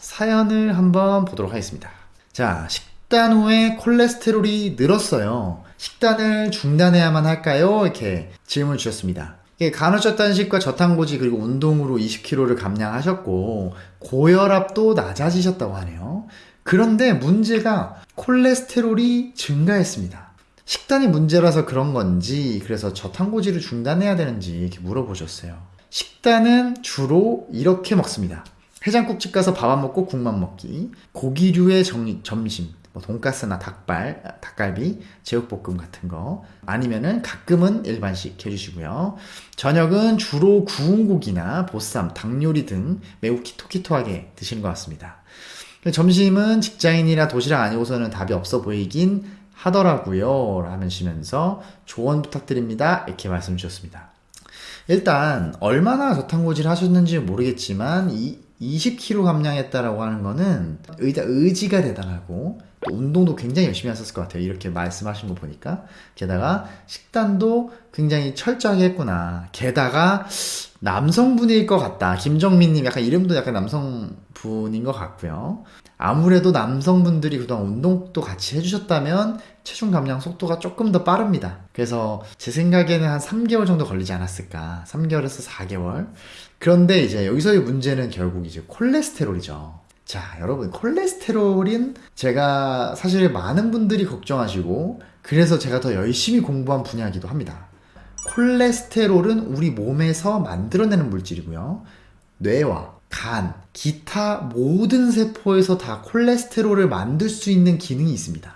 사연을 한번 보도록 하겠습니다. 자, 식단 후에 콜레스테롤이 늘었어요. 식단을 중단해야만 할까요? 이렇게 질문을 주셨습니다. 간헐적 단식과 저탄고지 그리고 운동으로 20kg를 감량하셨고 고혈압도 낮아지셨다고 하네요. 그런데 문제가 콜레스테롤이 증가했습니다. 식단이 문제라서 그런 건지 그래서 저탄고지를 중단해야 되는지 이렇게 물어보셨어요. 식단은 주로 이렇게 먹습니다. 해장국집 가서 밥 안 먹고 국만 먹기, 고기류의 정- 점심, 뭐 돈가스나 닭발, 아, 닭갈비, 제육볶음 같은 거 아니면은 가끔은 일반식 해주시고요. 저녁은 주로 구운 고기나 보쌈, 닭 요리 등 매우 키토키토하게 드시는 것 같습니다. 점심은 직장인이라 도시락 아니고서는 답이 없어 보이긴 하더라고요. 하시면서 조언 부탁드립니다. 이렇게 말씀 주셨습니다. 일단 얼마나 저탄고지를 하셨는지 모르겠지만 이 20kg 감량했다라고 하는 거는 의자, 의지가 대단하고 또 운동도 굉장히 열심히 하셨을 것 같아요. 이렇게 말씀하신 거 보니까 게다가 식단도 굉장히 철저하게 했구나. 게다가 남성분일 것 같다. 김정민님 약간 이름도 약간 남성분인 것 같고요. 아무래도 남성분들이 그동안 운동도 같이 해주셨다면 체중 감량 속도가 조금 더 빠릅니다. 그래서 제 생각에는 한 3개월 정도 걸리지 않았을까. 3개월에서 4개월. 그런데 이제 여기서의 문제는 결국 이제 콜레스테롤이죠. 자, 여러분, 콜레스테롤인 제가 사실 많은 분들이 걱정하시고, 그래서 제가 더 열심히 공부한 분야이기도 합니다. 콜레스테롤은 우리 몸에서 만들어내는 물질이고요. 뇌와 간, 기타 모든 세포에서 다 콜레스테롤을 만들 수 있는 기능이 있습니다.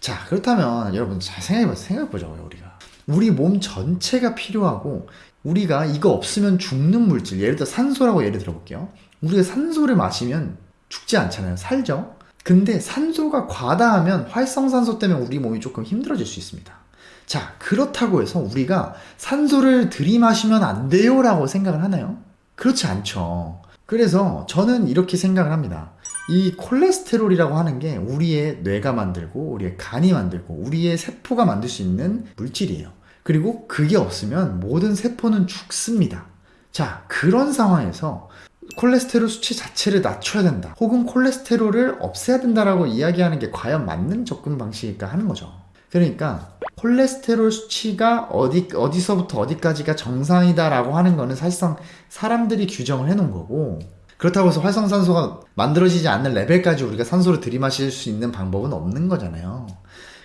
자, 그렇다면 여러분 잘 생각해보세요. 생각해보자고요, 우리가. 우리 몸 전체가 필요하고, 우리가 이거 없으면 죽는 물질, 예를 들어 산소라고 예를 들어볼게요. 우리가 산소를 마시면 죽지 않잖아요. 살죠? 근데 산소가 과다하면 활성산소 때문에 우리 몸이 조금 힘들어질 수 있습니다. 자, 그렇다고 해서 우리가 산소를 들이마시면 안 돼요 라고 생각을 하나요? 그렇지 않죠. 그래서 저는 이렇게 생각을 합니다. 이 콜레스테롤이라고 하는 게 우리의 뇌가 만들고 우리의 간이 만들고 우리의 세포가 만들 수 있는 물질이에요. 그리고 그게 없으면 모든 세포는 죽습니다. 자, 그런 상황에서 콜레스테롤 수치 자체를 낮춰야 된다. 혹은 콜레스테롤을 없애야 된다라고 이야기하는 게 과연 맞는 접근 방식일까 하는 거죠. 그러니까 콜레스테롤 수치가 어디 어디서부터 어디까지가 정상이다라고 하는 거는 사실상 사람들이 규정을 해놓은 거고 그렇다고 해서 활성산소가 만들어지지 않는 레벨까지 우리가 산소를 들이마실 수 있는 방법은 없는 거잖아요.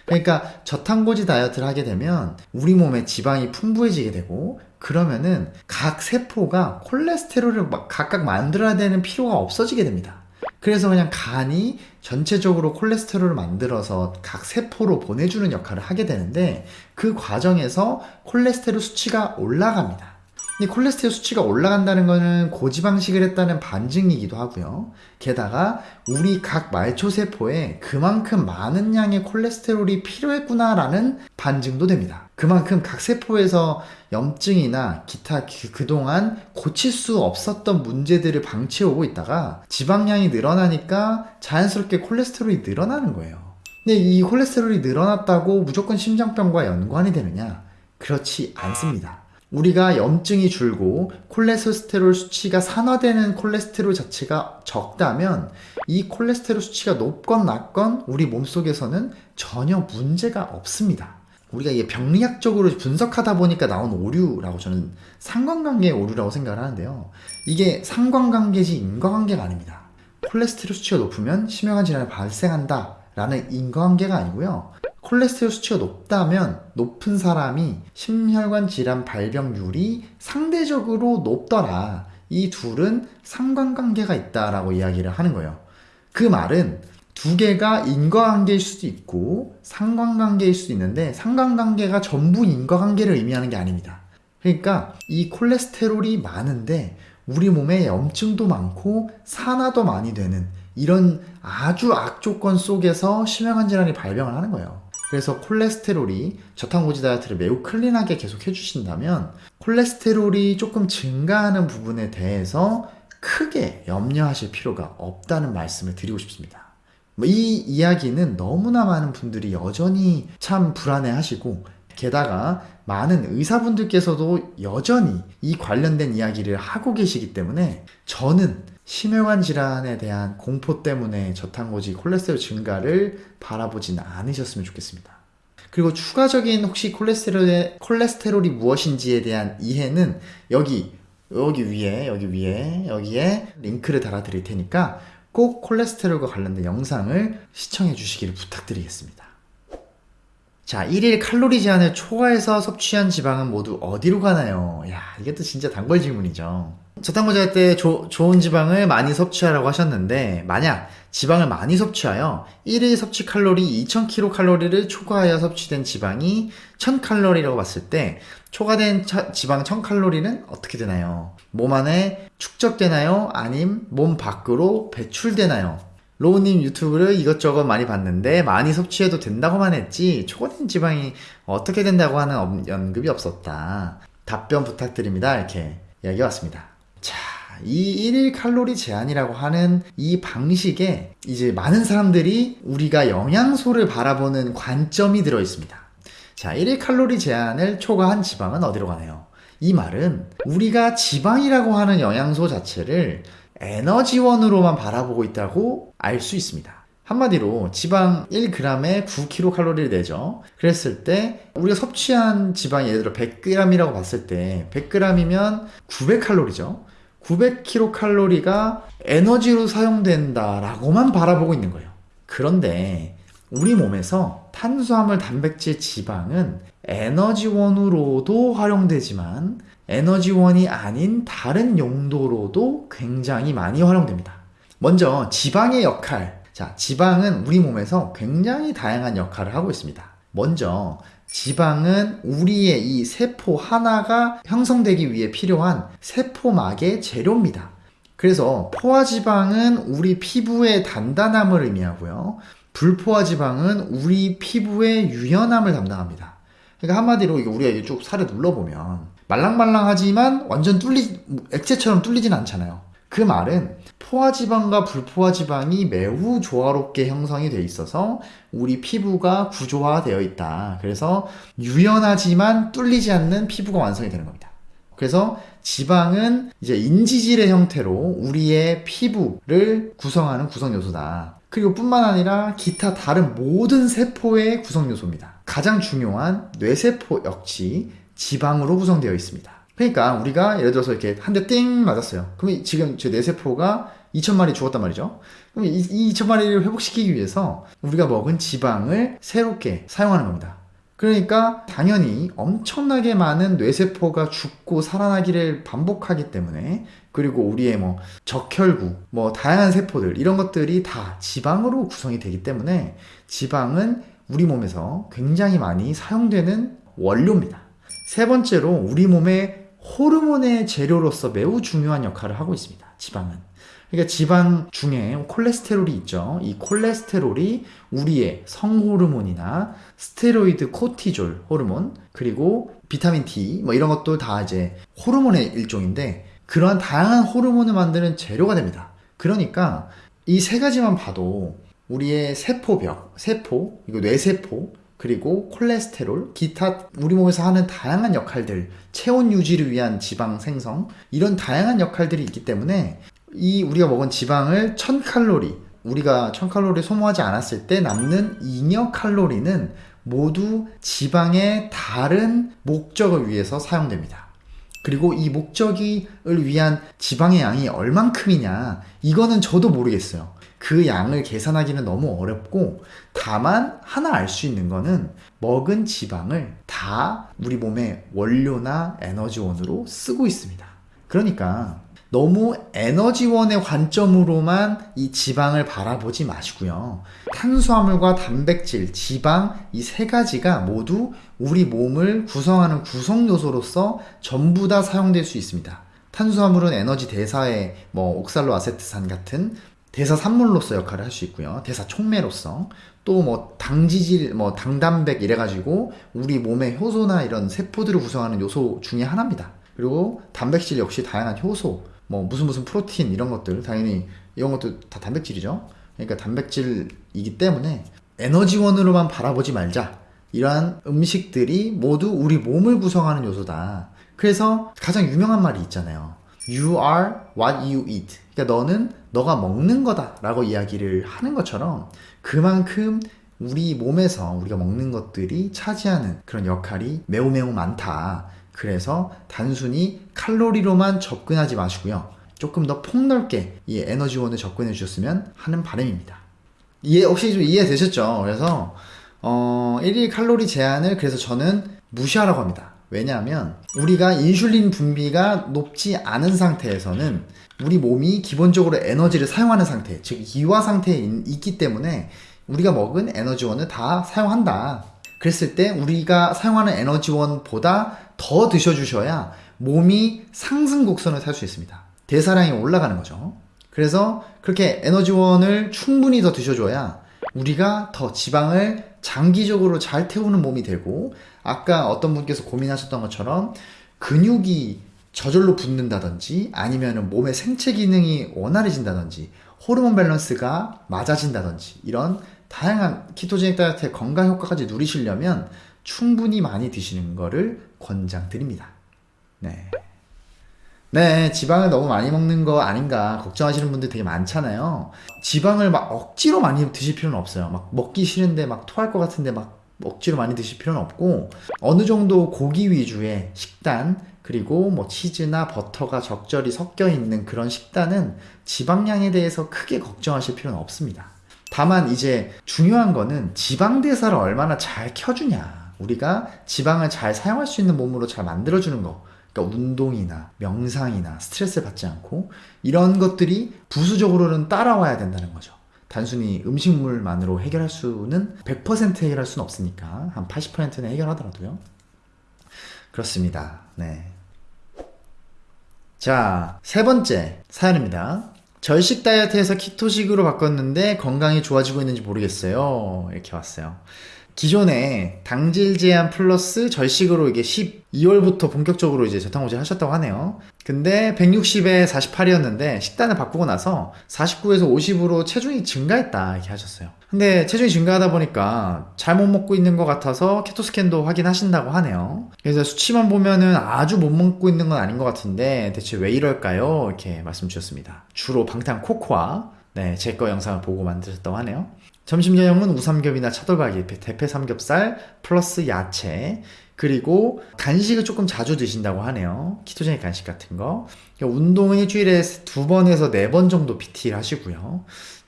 그러니까 저탄고지 다이어트를 하게 되면 우리 몸에 지방이 풍부해지게 되고 그러면은 각 세포가 콜레스테롤을 막 각각 만들어야 되는 필요가 없어지게 됩니다. 그래서 그냥 간이 전체적으로 콜레스테롤을 만들어서 각 세포로 보내주는 역할을 하게 되는데 그 과정에서 콜레스테롤 수치가 올라갑니다. 이 콜레스테롤 수치가 올라간다는 것은 고지방식을 했다는 반증이기도 하고요. 게다가 우리 각 말초 세포에 그만큼 많은 양의 콜레스테롤이 필요했구나라는 반증도 됩니다. 그만큼 각 세포에서 염증이나 기타 그- 그동안 고칠 수 없었던 문제들을 방치해오고 있다가 지방량이 늘어나니까 자연스럽게 콜레스테롤이 늘어나는 거예요. 근데 이 콜레스테롤이 늘어났다고 무조건 심장병과 연관이 되느냐? 그렇지 않습니다. 우리가 염증이 줄고 콜레스테롤 수치가 산화되는 콜레스테롤 자체가 적다면 이 콜레스테롤 수치가 높건 낮건 우리 몸속에서는 전혀 문제가 없습니다. 우리가 이게 병리학적으로 분석하다 보니까 나온 오류라고 저는 상관관계의 오류라고 생각을 하는데요. 이게 상관관계지 인과관계가 아닙니다. 콜레스테롤 수치가 높으면 심혈관 질환이 발생한다 라는 인과관계가 아니고요. 콜레스테롤 수치가 높다면 높은 사람이 심혈관 질환 발병률이 상대적으로 높더라. 이 둘은 상관관계가 있다라고 이야기를 하는 거예요. 그 말은 두 개가 인과관계일 수도 있고 상관관계일 수도 있는데 상관관계가 전부 인과관계를 의미하는 게 아닙니다. 그러니까 이 콜레스테롤이 많은데 우리 몸에 염증도 많고 산화도 많이 되는 이런 아주 악조건 속에서 심혈관 질환이 발병을 하는 거예요. 그래서 콜레스테롤이 저탄고지 다이어트를 매우 클린하게 계속 해주신다면 콜레스테롤이 조금 증가하는 부분에 대해서 크게 염려하실 필요가 없다는 말씀을 드리고 싶습니다. 뭐이 이야기는 너무나 많은 분들이 여전히 참 불안해 하시고 게다가 많은 의사분들께서도 여전히 이 관련된 이야기를 하고 계시기 때문에 저는 심혈관 질환에 대한 공포 때문에 저탄고지 콜레스테롤 증가를 바라보진 않으셨으면 좋겠습니다. 그리고 추가적인 혹시 콜레스테롤의, 콜레스테롤이 무엇인지에 대한 이해는 여기, 여기 위에, 여기 위에, 여기에 링크를 달아 드릴 테니까 꼭 콜레스테롤과 관련된 영상을 시청해 주시기를 부탁드리겠습니다. 자, 1일 칼로리 제한을 초과해서 섭취한 지방은 모두 어디로 가나요? 야, 이게 또 진짜 단골 질문이죠. 저탄고지 할때 좋은 지방을 많이 섭취하라고 하셨는데, 만약 지방을 많이 섭취하여 1일 섭취 칼로리 2000kcal를 초과하여 섭취된 지방이 1000칼로리라고 봤을 때, 초과된 차, 지방 1000칼로리는 어떻게 되나요? 몸 안에 축적되나요? 아님 몸 밖으로 배출되나요? 로우님 유튜브를 이것저것 많이 봤는데 많이 섭취해도 된다고만 했지 초과된 지방이 어떻게 된다고 하는 언급이 없었다. 답변 부탁드립니다. 이렇게 이야기 왔습니다. 자, 이 1일 칼로리 제한이라고 하는 이 방식에 이제 많은 사람들이 우리가 영양소를 바라보는 관점이 들어 있습니다. 자, 1일 칼로리 제한을 초과한 지방은 어디로 가나요? 이 말은 우리가 지방이라고 하는 영양소 자체를 에너지원으로만 바라보고 있다고 알 수 있습니다. 한마디로 지방 1g에 9kcal를 내죠. 그랬을 때 우리가 섭취한 지방이 예를 들어 100g이라고 봤을 때 100g이면 900칼로리죠. 900kcal가 에너지로 사용된다라고만 바라보고 있는 거예요. 그런데 우리 몸에서 탄수화물, 단백질, 지방은 에너지원으로도 활용되지만 에너지원이 아닌 다른 용도로도 굉장히 많이 활용됩니다. 먼저 지방의 역할. 자, 지방은 우리 몸에서 굉장히 다양한 역할을 하고 있습니다. 먼저 지방은 우리의 이 세포 하나가 형성되기 위해 필요한 세포막의 재료입니다. 그래서 포화지방은 우리 피부의 단단함을 의미하고요. 불포화지방은 우리 피부의 유연함을 담당합니다. 그러니까 한마디로 우리가 쭉 살을 눌러보면 말랑말랑하지만 완전 뚫리 액체처럼 뚫리진 않잖아요. 그 말은 포화지방과 불포화지방이 매우 조화롭게 형성이 돼 있어서 우리 피부가 구조화되어 있다. 그래서 유연하지만 뚫리지 않는 피부가 완성이 되는 겁니다. 그래서 지방은 이제 인지질의 형태로 우리의 피부를 구성하는 구성 요소다. 그리고 뿐만 아니라 기타 다른 모든 세포의 구성 요소입니다. 가장 중요한 뇌세포 역시 지방으로 구성되어 있습니다. 그러니까 우리가 예를 들어서 이렇게 한 대 띵 맞았어요. 그럼 지금 제 뇌세포가 2천마리 죽었단 말이죠. 그럼 이, 이 2천마리를 회복시키기 위해서 우리가 먹은 지방을 새롭게 사용하는 겁니다. 그러니까 당연히 엄청나게 많은 뇌세포가 죽고 살아나기를 반복하기 때문에 그리고 우리의 뭐 적혈구, 뭐 다양한 세포들 이런 것들이 다 지방으로 구성이 되기 때문에 지방은 우리 몸에서 굉장히 많이 사용되는 원료입니다. 세 번째로 우리 몸의 호르몬의 재료로서 매우 중요한 역할을 하고 있습니다. 지방은. 그러니까 지방 중에 콜레스테롤이 있죠. 이 콜레스테롤이 우리의 성호르몬이나 스테로이드 코티졸 호르몬, 그리고 비타민 D, 뭐 이런 것도 다 이제 호르몬의 일종인데, 그러한 다양한 호르몬을 만드는 재료가 됩니다. 그러니까 이 세 가지만 봐도 우리의 세포벽, 세포, 이거 뇌세포, 그리고 콜레스테롤, 기타 우리 몸에서 하는 다양한 역할들, 체온 유지를 위한 지방 생성, 이런 다양한 역할들이 있기 때문에 이 우리가 먹은 지방을 1000칼로리, 우리가 1000칼로리 소모하지 않았을 때 남는 잉여 칼로리는 모두 지방의 다른 목적을 위해서 사용됩니다. 그리고 이 목적을 위한 지방의 양이 얼만큼이냐, 이거는 저도 모르겠어요. 그 양을 계산하기는 너무 어렵고 다만 하나 알 수 있는 거는 먹은 지방을 다 우리 몸의 원료나 에너지원으로 쓰고 있습니다. 그러니까 너무 에너지원의 관점으로만 이 지방을 바라보지 마시고요. 탄수화물과 단백질, 지방 이 세 가지가 모두 우리 몸을 구성하는 구성 요소로서 전부 다 사용될 수 있습니다. 탄수화물은 에너지 대사에 뭐 옥살로 아세트산 같은 대사 산물로서 역할을 할 수 있고요. 대사 촉매로서 또 뭐 당지질, 뭐 당단백 이래가지고 우리 몸의 효소나 이런 세포들을 구성하는 요소 중에 하나입니다. 그리고 단백질 역시 다양한 효소, 뭐 무슨 무슨 프로틴 이런 것들 당연히 이런 것도 다 단백질이죠. 그러니까 단백질이기 때문에 에너지원으로만 바라보지 말자. 이러한 음식들이 모두 우리 몸을 구성하는 요소다. 그래서 가장 유명한 말이 있잖아요. You are what you eat. 그러니까 너는 너가 먹는 거다 라고 이야기를 하는 것처럼 그만큼 우리 몸에서 우리가 먹는 것들이 차지하는 그런 역할이 매우 매우 많다. 그래서 단순히 칼로리로만 접근하지 마시고요. 조금 더 폭넓게 이 에너지원을 접근해 주셨으면 하는 바람입니다. 이해 혹시 좀 이해되셨죠? 그래서 어, 1일 칼로리 제한을 그래서 저는 무시하라고 합니다. 왜냐하면 우리가 인슐린 분비가 높지 않은 상태에서는 우리 몸이 기본적으로 에너지를 사용하는 상태, 즉 이와 상태에 있기 때문에 우리가 먹은 에너지원을 다 사용한다. 그랬을 때 우리가 사용하는 에너지원보다 더 드셔주셔야 몸이 상승 곡선을 탈 수 있습니다. 대사량이 올라가는 거죠. 그래서 그렇게 에너지원을 충분히 더 드셔줘야 우리가 더 지방을 장기적으로 잘 태우는 몸이 되고 아까 어떤 분께서 고민하셨던 것처럼 근육이 저절로 붙는다든지 아니면 몸의 생체 기능이 원활해진다든지 호르몬 밸런스가 맞아진다든지 이런 다양한 키토제닉 다이어트의 건강 효과까지 누리시려면 충분히 많이 드시는 거를 권장드립니다. 네. 네, 지방을 너무 많이 먹는 거 아닌가 걱정하시는 분들 되게 많잖아요. 지방을 막 억지로 많이 드실 필요는 없어요. 막 먹기 싫은데 막 토할 것 같은데 막 억지로 많이 드실 필요는 없고 어느 정도 고기 위주의 식단 그리고 뭐 치즈나 버터가 적절히 섞여 있는 그런 식단은 지방량에 대해서 크게 걱정하실 필요는 없습니다. 다만 이제 중요한 거는 지방 대사를 얼마나 잘 켜주냐. 우리가 지방을 잘 사용할 수 있는 몸으로 잘 만들어주는 거. 그러니까 운동이나 명상이나 스트레스를 받지 않고 이런 것들이 부수적으로는 따라와야 된다는 거죠. 단순히 음식물만으로 해결할 수는 100% 해결할 수는 없으니까 한 80%는 해결하더라도요. 그렇습니다. 네. 자, 세 번째 사연입니다. 절식 다이어트에서 키토식으로 바꿨는데 건강이 좋아지고 있는지 모르겠어요. 이렇게 왔어요. 기존에 당질 제한 플러스 절식으로 이게 12월부터 본격적으로 이제 저탄고지 하셨다고 하네요. 근데 160에 48이었는데 식단을 바꾸고 나서 49에서 50으로 체중이 증가했다 이렇게 하셨어요. 근데 체중이 증가하다 보니까 잘못 먹고 있는 것 같아서 케토 스캔도 확인하신다고 하네요. 그래서 수치만 보면은 아주 못 먹고 있는 건 아닌 것 같은데 대체 왜 이럴까요? 이렇게 말씀 주셨습니다. 주로 방탄 코코아 네, 제 거 영상을 보고 만드셨다고 하네요. 점심 저녁은 우삼겹이나 차돌박이, 대패 삼겹살 플러스 야채 그리고 간식을 조금 자주 드신다고 하네요. 키토제닉 간식 같은 거. 그러니까 운동은 일주일에 두 번에서 네 번 정도 PT를 하시고요.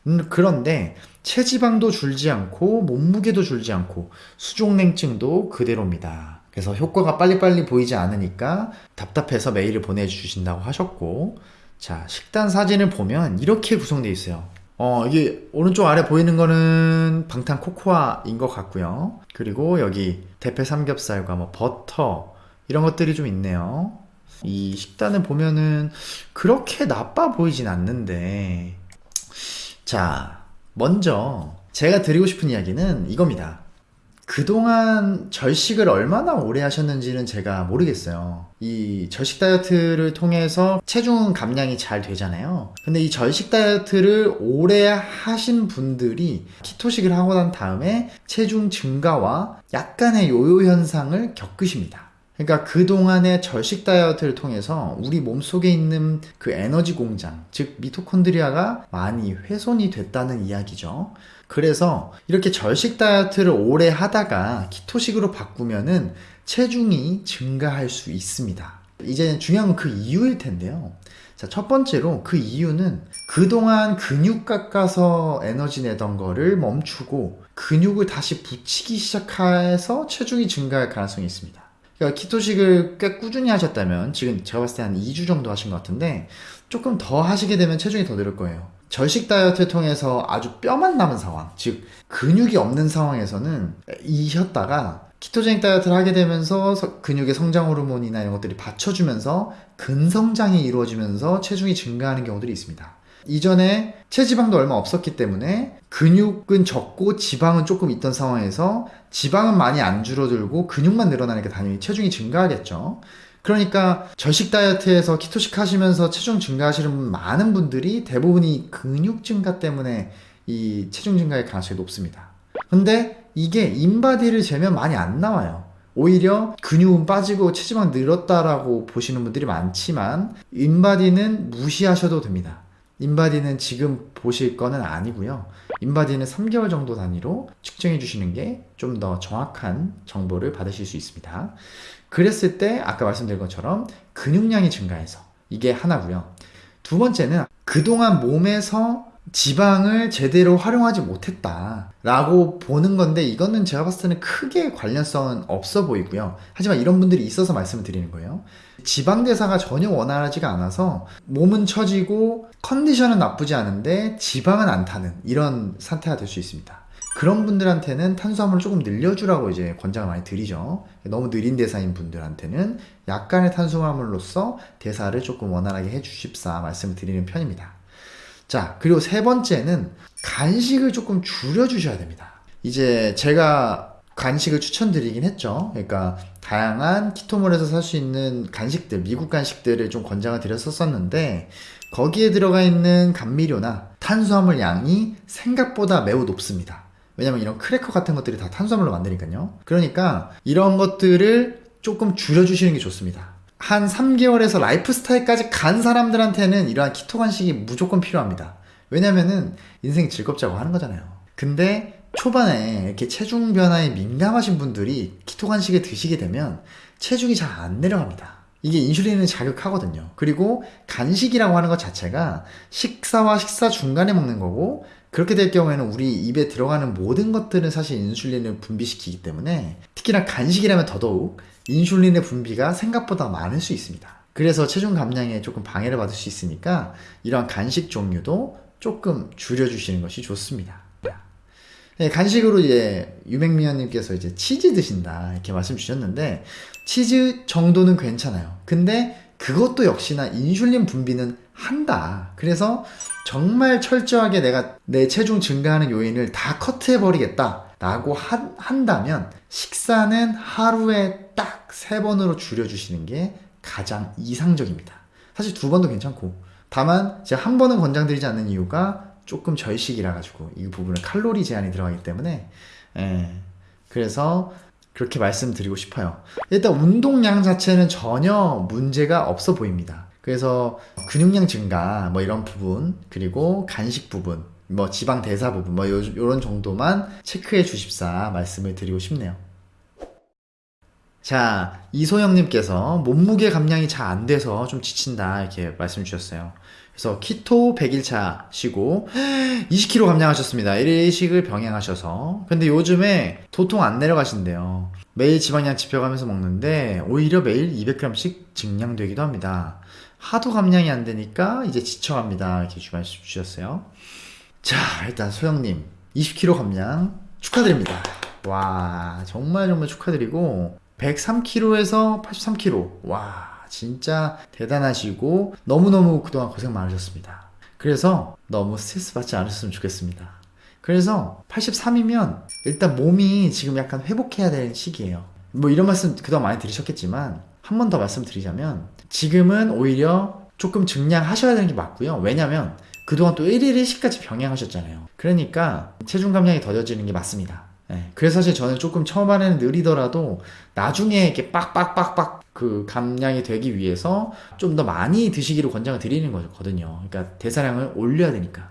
음, 그런데 체지방도 줄지 않고 몸무게도 줄지 않고 수족냉증도 그대로입니다. 그래서 효과가 빨리빨리 보이지 않으니까 답답해서 메일을 보내주신다고 하셨고 자 식단 사진을 보면 이렇게 구성되어 있어요. 어, 이게 오른쪽 아래 보이는 거는 방탄 코코아인 것 같고요. 그리고 여기 대패 삼겹살과 뭐 버터 이런 것들이 좀 있네요. 이 식단을 보면은 그렇게 나빠 보이진 않는데 자, 먼저 제가 드리고 싶은 이야기는 이겁니다. 그동안 절식을 얼마나 오래 하셨는지는 제가 모르겠어요. 이 절식 다이어트를 통해서 체중 감량이 잘 되잖아요. 근데 이 절식 다이어트를 오래 하신 분들이 키토식을 하고 난 다음에 체중 증가와 약간의 요요 현상을 겪으십니다. 그러니까 그동안의 절식 다이어트를 통해서 우리 몸속에 있는 그 에너지 공장, 즉 미토콘드리아가 많이 훼손이 됐다는 이야기죠. 그래서 이렇게 절식 다이어트를 오래 하다가 키토식으로 바꾸면은 체중이 증가할 수 있습니다. 이제 중요한 건 그 이유일 텐데요. 자, 첫 번째로 그 이유는 그동안 근육 깎아서 에너지 내던 거를 멈추고 근육을 다시 붙이기 시작해서 체중이 증가할 가능성이 있습니다. 그러니까 키토식을 꽤 꾸준히 하셨다면 지금 제가 봤을 때 한 2주 정도 하신 것 같은데 조금 더 하시게 되면 체중이 더 늘을 거예요. 절식 다이어트를 통해서 아주 뼈만 남은 상황, 즉 근육이 없는 상황에서는 이셨다가 키토제닉 다이어트를 하게 되면서 근육의 성장 호르몬이나 이런 것들이 받쳐주면서 근성장이 이루어지면서 체중이 증가하는 경우들이 있습니다. 이전에 체지방도 얼마 없었기 때문에 근육은 적고 지방은 조금 있던 상황에서 지방은 많이 안 줄어들고 근육만 늘어나니까 당연히 체중이 증가하겠죠. 그러니까 절식 다이어트에서 keto식 하시면서 체중 증가하시는 많은 분들이 대부분이 근육 증가 때문에 이 체중 증가의 가능성이 높습니다. 근데 이게 인바디를 재면 많이 안 나와요. 오히려 근육은 빠지고 체지방 늘었다라고 보시는 분들이 많지만 인바디는 무시하셔도 됩니다. 인바디는 지금 보실 거는 아니고요. 인바디는 3개월 정도 단위로 측정해 주시는 게 좀 더 정확한 정보를 받으실 수 있습니다. 그랬을 때 아까 말씀드린 것처럼 근육량이 증가해서 이게 하나고요. 두 번째는 그동안 몸에서 지방을 제대로 활용하지 못했다 라고 보는 건데 이거는 제가 봤을 때는 크게 관련성은 없어 보이고요. 하지만 이런 분들이 있어서 말씀을 드리는 거예요. 지방 대사가 전혀 원활하지가 않아서 몸은 처지고 컨디션은 나쁘지 않은데 지방은 안 타는 이런 상태가 될 수 있습니다. 그런 분들한테는 탄수화물을 조금 늘려주라고 이제 권장을 많이 드리죠. 너무 느린 대사인 분들한테는 약간의 탄수화물로서 대사를 조금 원활하게 해주십사 말씀을 드리는 편입니다. 자, 그리고 세 번째는 간식을 조금 줄여주셔야 됩니다. 이제 제가 간식을 추천드리긴 했죠. 그러니까 다양한 키토몰에서 살 수 있는 간식들, 미국 간식들을 좀 권장을 드렸었었는데 거기에 들어가 있는 감미료나 탄수화물 양이 생각보다 매우 높습니다. 왜냐면 이런 크래커 같은 것들이 다 탄수화물로 만드니까요. 그러니까 이런 것들을 조금 줄여주시는 게 좋습니다. 한 3개월에서 라이프 스타일까지 간 사람들한테는 이러한 keto 간식이 무조건 필요합니다. 왜냐면은 인생이 즐겁자고 하는 거잖아요. 근데 초반에 이렇게 체중 변화에 민감하신 분들이 keto 간식을 드시게 되면 체중이 잘 안 내려갑니다. 이게 인슐린을 자극하거든요. 그리고 간식이라고 하는 것 자체가 식사와 식사 중간에 먹는 거고 그렇게 될 경우에는 우리 입에 들어가는 모든 것들은 사실 인슐린을 분비시키기 때문에 특히나 간식이라면 더더욱 인슐린의 분비가 생각보다 많을 수 있습니다. 그래서 체중 감량에 조금 방해를 받을 수 있으니까 이러한 간식 종류도 조금 줄여주시는 것이 좋습니다. 네, 간식으로 이제 유맹미연님께서 이제 치즈 드신다 이렇게 말씀 주셨는데 치즈 정도는 괜찮아요. 근데 그것도 역시나 인슐린 분비는 한다. 그래서 정말 철저하게 내가 내 체중 증가하는 요인을 다 커트해버리겠다. 라고 한, 한다면 식사는 하루에 딱 세 번으로 줄여주시는 게 가장 이상적입니다. 사실 두 번도 괜찮고. 다만 제가 한 번은 권장드리지 않는 이유가 조금 절식이라 가지고 이 부분은 칼로리 제한이 들어가기 때문에 예, 그래서 그렇게 말씀드리고 싶어요. 일단 운동량 자체는 전혀 문제가 없어 보입니다. 그래서 근육량 증가 뭐 이런 부분 그리고 간식 부분 뭐 지방 대사 부분 뭐 요, 요런 정도만 체크해 주십사 말씀을 드리고 싶네요. 자, 이소영님께서 몸무게 감량이 잘 안 돼서 좀 지친다 이렇게 말씀 주셨어요. 그래서 키토 100일차 쉬고 20kg 감량하셨습니다. 1일식을 병행하셔서. 근데 요즘에 도통 안 내려가신대요. 매일 지방량 지펴가면서 먹는데 오히려 매일 200g씩 증량되기도 합니다. 하도 감량이 안 되니까 이제 지쳐갑니다. 이렇게 말씀 주셨어요. 자, 일단 소영님 20kg 감량 축하드립니다. 와, 정말 정말 축하드리고 103kg에서 83kg. 와, 진짜 대단하시고 너무너무 그동안 고생 많으셨습니다. 그래서 너무 스트레스 받지 않으셨으면 좋겠습니다. 그래서 83이면 일단 몸이 지금 약간 회복해야 될 시기예요. 뭐 이런 말씀 그동안 많이 들으셨겠지만 한 번 더 말씀드리자면 지금은 오히려 조금 증량하셔야 되는 게 맞고요. 왜냐면 그동안 또 1일 1식까지 병행하셨잖아요. 그러니까 체중 감량이 더뎌지는 게 맞습니다. 네. 그래서 사실 저는 조금 처음에는 느리더라도 나중에 이렇게 빡빡빡빡 그 감량이 되기 위해서 좀 더 많이 드시기로 권장을 드리는 거거든요. 그러니까 대사량을 올려야 되니까.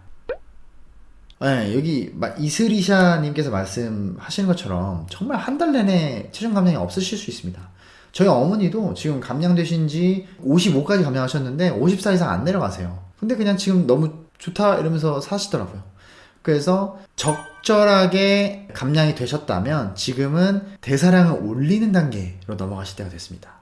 네, 여기 이슬이샤님께서 말씀하시는 것처럼 정말 한 달 내내 체중 감량이 없으실 수 있습니다. 저희 어머니도 지금 감량되신 지 55까지 감량하셨는데 54 이상 안 내려가세요. 근데 그냥 지금 너무 좋다 이러면서 사시더라고요. 그래서 적절하게 감량이 되셨다면 지금은 대사량을 올리는 단계로 넘어가실 때가 됐습니다.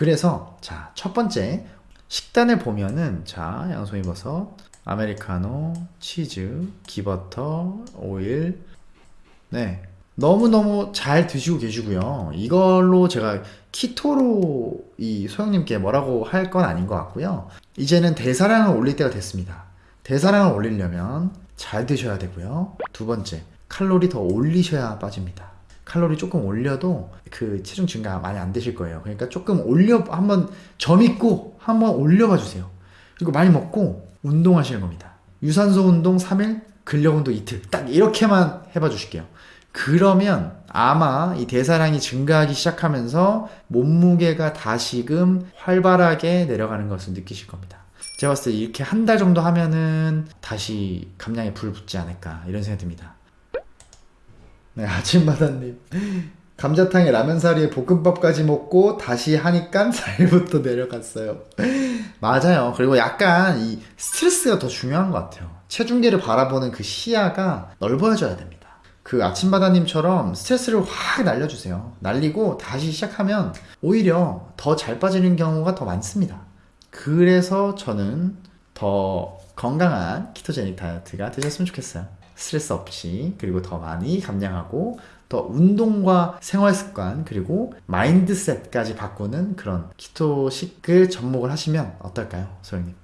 그래서 자, 첫 번째 식단을 보면은 자, 양송이 버섯, 아메리카노, 치즈, 기버터, 오일 네. 너무너무 잘 드시고 계시고요. 이걸로 제가 키토로 이 소영님께 뭐라고 할 건 아닌 것 같고요. 이제는 대사량을 올릴 때가 됐습니다. 대사량을 올리려면 잘 드셔야 되고요. 두 번째, 칼로리 더 올리셔야 빠집니다. 칼로리 조금 올려도 그 체중 증가 많이 안 되실 거예요. 그러니까 조금 올려 한번 점 있고 한번 올려봐 주세요. 그리고 많이 먹고 운동하시는 겁니다. 유산소 운동 3일, 근력 운동 이틀 딱 이렇게만 해봐 주실게요. 그러면 아마 이 대사량이 증가하기 시작하면서 몸무게가 다시금 활발하게 내려가는 것을 느끼실 겁니다. 제가 봤을 때 이렇게 한 달 정도 하면은 다시 감량에 불 붙지 않을까 이런 생각이 듭니다. 네, 아침마다님. 감자탕에 라면 사리에 볶음밥까지 먹고 다시 하니까 살부터 내려갔어요. 맞아요. 그리고 약간 이 스트레스가 더 중요한 것 같아요. 체중계를 바라보는 그 시야가 넓어져야 됩니다. 그 아침바다님처럼 스트레스를 확 날려주세요. 날리고 다시 시작하면 오히려 더 잘 빠지는 경우가 더 많습니다. 그래서 저는 더 건강한 키토제닉 다이어트가 되셨으면 좋겠어요. 스트레스 없이 그리고 더 많이 감량하고 더 운동과 생활 습관 그리고 마인드셋까지 바꾸는 그런 키토식을 접목을 하시면 어떨까요, 소영님?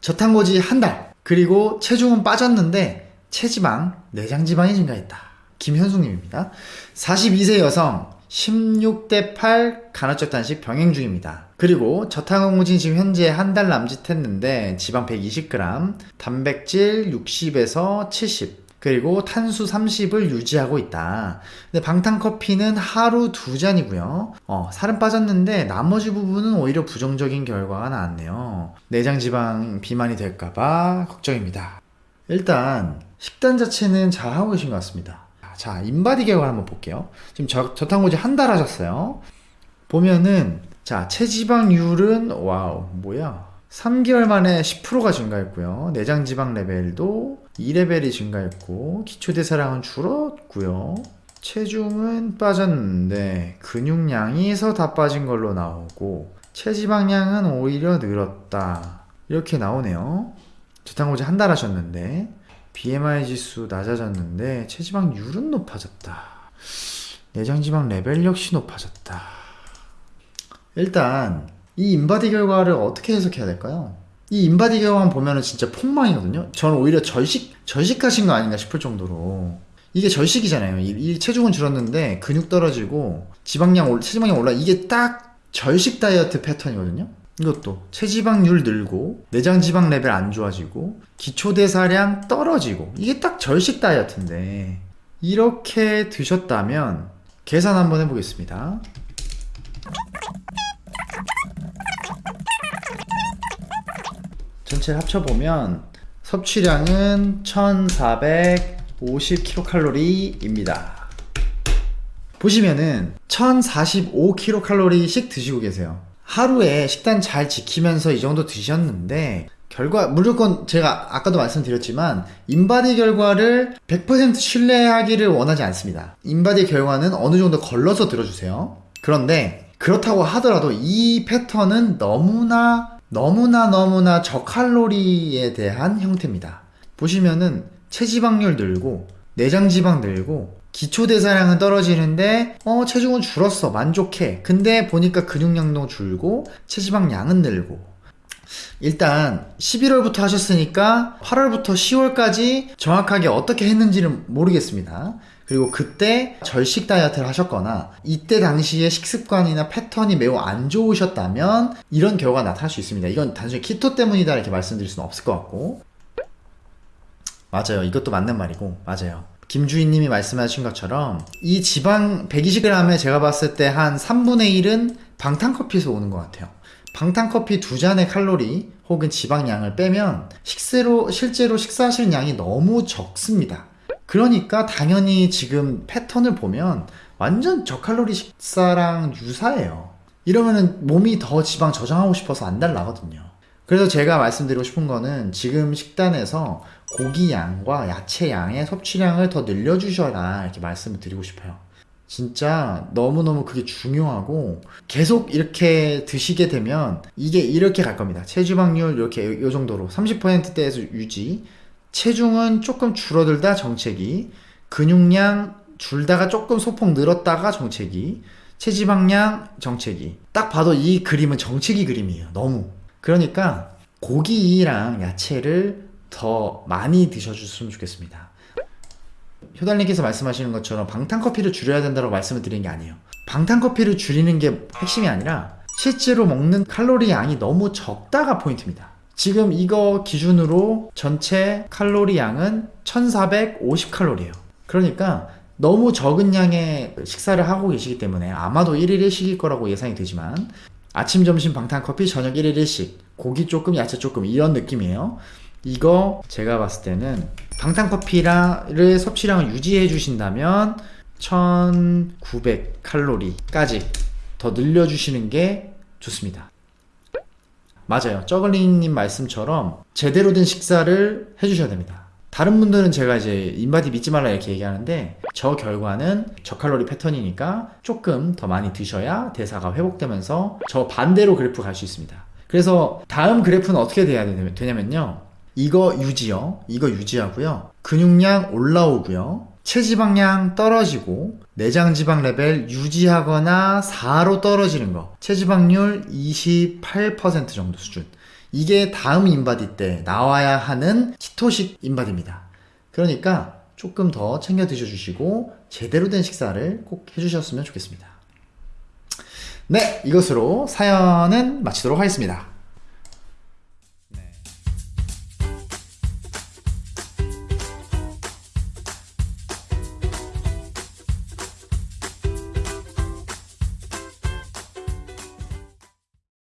저탄고지 한 달, 그리고 체중은 빠졌는데 체지방, 내장지방이 증가했다. 김현숙님입니다. 42세 여성, 16대 8 간헐적 단식 병행 중입니다. 그리고 저탄고지 지금 현재 한 달 남짓했는데 지방 120g, 단백질 60에서 70, 그리고 탄수 30을 유지하고 있다. 근데 방탄커피는 하루 두 잔이고요. 어, 살은 빠졌는데 나머지 부분은 오히려 부정적인 결과가 나왔네요. 내장 지방 비만이 될까봐 걱정입니다. 일단 식단 자체는 잘 하고 계신 것 같습니다. 자, 인바디 결과 한번 볼게요. 지금 저, 저탄고지 한 달 하셨어요. 보면은 자, 체지방률은 wow, 뭐야? 3개월 만에 10%가 증가했고요. 내장 지방 레벨도 2레벨이 증가했고 기초대사량은 줄었고요. 체중은 빠졌는데 근육량에서 다 빠진 걸로 나오고 체지방량은 오히려 늘었다. 이렇게 나오네요. 저탄고지 한 달 하셨는데 BMI 지수 낮아졌는데 체지방률은 높아졌다. 내장지방 레벨 역시 높아졌다. 일단 이 인바디 결과를 어떻게 해석해야 될까요? 이 인바디 결과만 보면은 진짜 폭망이거든요. 저는 오히려 절식 절식하신 거 아닌가 싶을 정도로 이게 절식이잖아요. 이, 이 체중은 줄었는데 근육 떨어지고 지방량 올 체지방량 올라 이게 딱 절식 다이어트 패턴이거든요. 이것도 체지방률 늘고 내장 지방 레벨 안 좋아지고 기초 대사량 떨어지고 이게 딱 절식 다이어트인데 이렇게 드셨다면 계산 한번 해보겠습니다. 전체를 합쳐보면 섭취량은 1450kcal입니다. 보시면은 1045kcal씩 드시고 계세요. 하루에 식단 잘 지키면서 이 정도 드셨는데 결과 무조건 제가 아까도 말씀드렸지만 인바디 결과를 100% 신뢰하기를 원하지 않습니다. 인바디 결과는 어느 정도 걸러서 들어주세요. 그런데 그렇다고 하더라도 이 패턴은 너무나 너무나 너무나 저칼로리에 대한 형태입니다. 보시면은 체지방률 늘고 내장지방 늘고 기초대사량은 떨어지는데 어 체중은 줄었어. 만족해. 근데 보니까 근육량도 줄고 체지방량은 늘고. 일단 11월부터 하셨으니까 8월부터 10월까지 정확하게 어떻게 했는지는 모르겠습니다 그리고 그때 절식 다이어트를 하셨거나 이때 당시에 식습관이나 패턴이 매우 안 좋으셨다면 이런 결과가 나타날 수 있습니다. 이건 단순히 키토 때문이다 이렇게 말씀드릴 수는 없을 것 같고 맞아요. 이것도 맞는 말이고 맞아요. 김주희님이 말씀하신 것처럼 이 지방 120g에 제가 봤을 때 한 3분의 1은 방탄커피에서 오는 것 같아요. 방탄커피 두 잔의 칼로리 혹은 지방량을 빼면 식세로 실제로 식사하시는 양이 너무 적습니다. 그러니까 당연히 지금 패턴을 보면 완전 저칼로리 식사랑 유사해요. 이러면은 몸이 더 지방 저장하고 싶어서 안 달라거든요. 그래서 제가 말씀드리고 싶은 거는 지금 식단에서 고기 양과 야채 양의 섭취량을 더 늘려주셔라 이렇게 말씀을 드리고 싶어요. 진짜 너무너무 그게 중요하고 계속 이렇게 드시게 되면 이게 이렇게 갈 겁니다. 체지방률 이렇게 이 정도로 30%대에서 유지 체중은 조금 줄어들다 정체기, 근육량 줄다가 조금 소폭 늘었다가 정체기, 체지방량 정체기. 딱 봐도 이 그림은 정체기 그림이에요. 너무. 그러니까 고기랑 야채를 더 많이 드셔주셨으면 좋겠습니다. 효달님께서 말씀하시는 것처럼 방탄커피를 줄여야 된다고 말씀을 드리는 게 아니에요. 방탄커피를 줄이는 게 핵심이 아니라 실제로 먹는 칼로리 양이 너무 적다가 포인트입니다. 지금 이거 기준으로 전체 칼로리 양은 1450칼로리예요. 그러니까 너무 적은 양의 식사를 하고 계시기 때문에 아마도 1일 1식일 거라고 예상이 되지만 아침, 점심 방탄커피, 저녁 1일 1식, 고기 조금, 야채 조금 이런 느낌이에요. 이거 제가 봤을 때는 방탄커피를 섭취량을 유지해 주신다면 1900 칼로리까지 더 늘려주시는 게 좋습니다. 맞아요. 저글링님 말씀처럼 제대로 된 식사를 해주셔야 됩니다. 다른 분들은 제가 이제 인바디 믿지 말라 이렇게 얘기하는데 저 결과는 저칼로리 패턴이니까 조금 더 많이 드셔야 대사가 회복되면서 저 반대로 그래프 갈 수 있습니다. 그래서 다음 그래프는 어떻게 돼야 되냐면요. 이거 유지요. 이거 유지하고요. 근육량 올라오고요. 체지방량 떨어지고 내장 지방 레벨 유지하거나 4로 떨어지는 거. 체지방률 28% 정도 수준. 이게 다음 인바디 때 나와야 하는 keto식 인바디입니다. 그러니까 조금 더 챙겨 드셔 주시고 제대로 된 식사를 꼭 해주셨으면 좋겠습니다. 네, 이것으로 사연은 마치도록 하겠습니다.